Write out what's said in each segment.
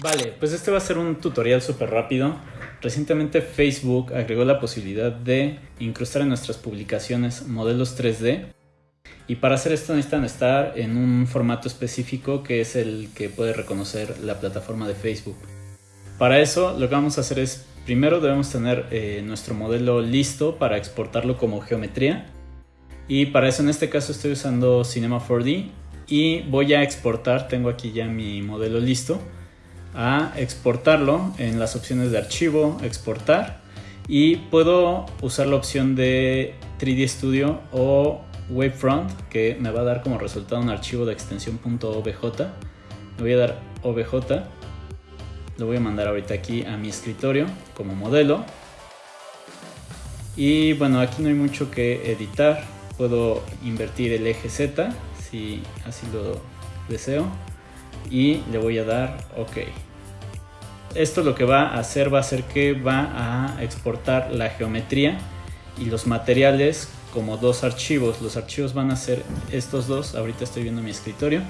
Vale, pues este va a ser un tutorial súper rápido. Recientemente Facebook agregó la posibilidad de incrustar en nuestras publicaciones modelos 3D. Y para hacer esto necesitan estar en un formato específico que es el que puede reconocer la plataforma de Facebook. Para eso lo que vamos a hacer es, primero debemos tener eh, nuestro modelo listo para exportarlo como geometría. Y para eso en este caso estoy usando Cinema 4D y voy a exportar, tengo aquí ya mi modelo listo a exportarlo en las opciones de archivo, exportar y puedo usar la opción de 3D Studio o Wavefront que me va a dar como resultado un archivo de extensión .obj. Le voy a dar obj, lo voy a mandar ahorita aquí a mi escritorio como modelo. Y bueno, aquí no hay mucho que editar, puedo invertir el eje Z si así lo deseo y le voy a dar OK. Esto lo que va a hacer va a ser que va a exportar la geometría y los materiales como dos archivos. Los archivos van a ser estos dos, ahorita estoy viendo mi escritorio,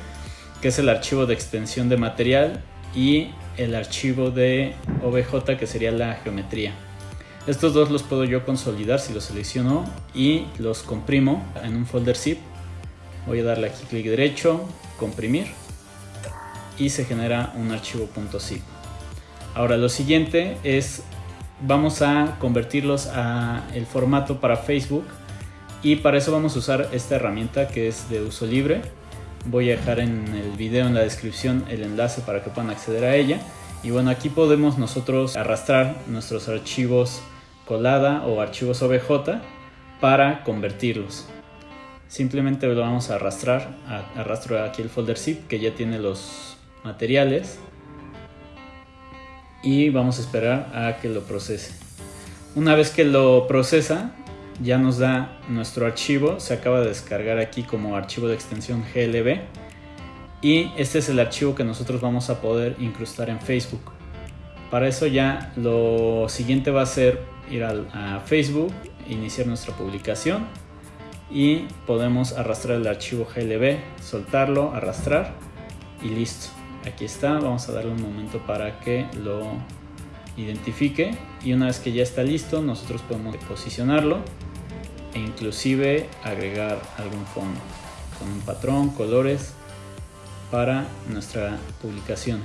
que es el archivo de extensión de material y el archivo de OBJ que sería la geometría. Estos dos los puedo yo consolidar si los selecciono y los comprimo en un folder zip. Voy a darle aquí clic derecho, comprimir y se genera un archivo .zip. Ahora lo siguiente es, vamos a convertirlos a el formato para Facebook y para eso vamos a usar esta herramienta que es de uso libre. Voy a dejar en el video en la descripción el enlace para que puedan acceder a ella. Y bueno, aquí podemos nosotros arrastrar nuestros archivos colada o archivos OBJ para convertirlos. Simplemente lo vamos a arrastrar, arrastro aquí el folder zip que ya tiene los materiales y vamos a esperar a que lo procese. Una vez que lo procesa, ya nos da nuestro archivo, se acaba de descargar aquí como archivo de extensión GLB y este es el archivo que nosotros vamos a poder incrustar en Facebook. Para eso ya lo siguiente va a ser ir a, Facebook, iniciar nuestra publicación y podemos arrastrar el archivo GLB, soltarlo, arrastrar y listo aquí está vamos a darle un momento para que lo identifique y una vez que ya está listo nosotros podemos posicionarlo e inclusive agregar algún fondo con un patrón, colores para nuestra publicación.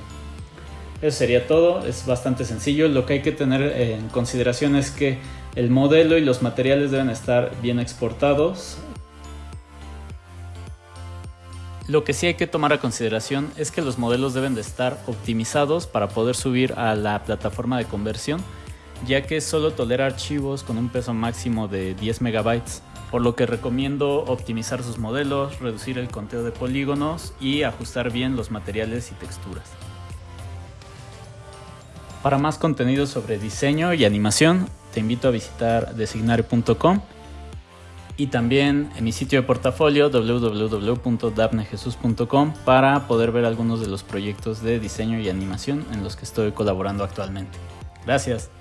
Eso sería todo, es bastante sencillo. Lo que hay que tener en consideración es que el modelo y los materiales deben estar bien exportados lo que sí hay que tomar a consideración es que los modelos deben de estar optimizados para poder subir a la plataforma de conversión, ya que solo tolera archivos con un peso máximo de 10 megabytes, por lo que recomiendo optimizar sus modelos, reducir el conteo de polígonos y ajustar bien los materiales y texturas. Para más contenido sobre diseño y animación, te invito a visitar designare.com y también en mi sitio de portafolio www.dapnejesus.com para poder ver algunos de los proyectos de diseño y animación en los que estoy colaborando actualmente. Gracias.